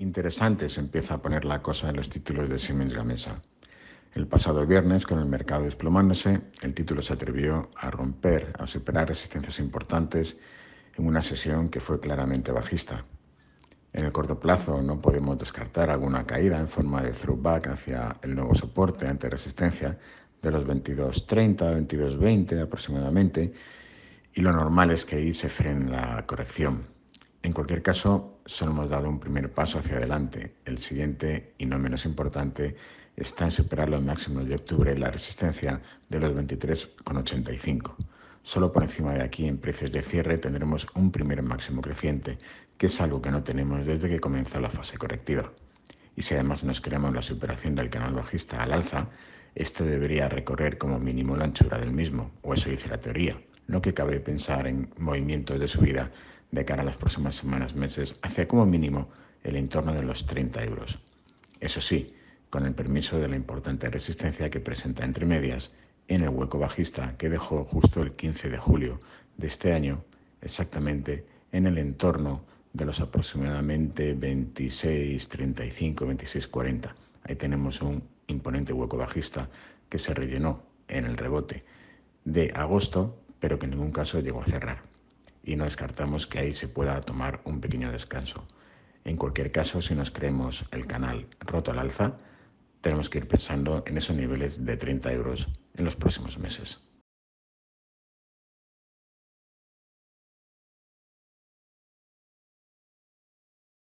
Interesante se empieza a poner la cosa en los títulos de Siemens Gamesa. El pasado viernes, con el mercado desplomándose, el título se atrevió a romper, a superar resistencias importantes en una sesión que fue claramente bajista. En el corto plazo no podemos descartar alguna caída en forma de throwback hacia el nuevo soporte ante resistencia de los 22.30, 22.20 aproximadamente, y lo normal es que ahí se frene la corrección. En cualquier caso, solo hemos dado un primer paso hacia adelante. El siguiente, y no menos importante, está en superar los máximos de octubre la resistencia de los 23,85. Solo por encima de aquí, en precios de cierre, tendremos un primer máximo creciente, que es algo que no tenemos desde que comenzó la fase correctiva. Y si además nos creemos la superación del canal bajista al alza, este debería recorrer como mínimo la anchura del mismo, o eso dice la teoría. No que cabe pensar en movimientos de subida de cara a las próximas semanas, meses, hacia como mínimo el entorno de los 30 euros. Eso sí, con el permiso de la importante resistencia que presenta entre medias en el hueco bajista que dejó justo el 15 de julio de este año, exactamente en el entorno de los aproximadamente 26, 35, 26, 40. Ahí tenemos un imponente hueco bajista que se rellenó en el rebote de agosto, pero que en ningún caso llegó a cerrar y no descartamos que ahí se pueda tomar un pequeño descanso. En cualquier caso, si nos creemos el canal roto al alza, tenemos que ir pensando en esos niveles de 30 euros en los próximos meses.